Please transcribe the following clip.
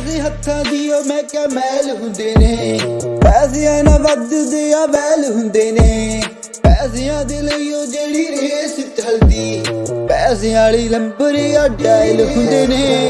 ਪੈਸੇ ਹੱਥਾਂ ਦੀ ਉਹ ਮੈਂ ਕਿਹਾ ਮੈਲ ਹੁੰਦੇ ਨੇ। ਪੈਸਿਆਂ ਨਾਲ ਵੱਧਦੇ ਆ, ਵੈਲ ਹੁੰਦੇ ਨੇ। ਪੈਸਿਆਂ ਦੇ ਲਈ ਉਹ ਜਿਹੜੀ ਰੇਸ ਚੱਲਦੀ, ਪੈਸਿਆਂ ਵਾਲੀ ਲੰਬਰ ਆ, ਡਾਇਲ ਹੁੰਦੇ ਨੇ।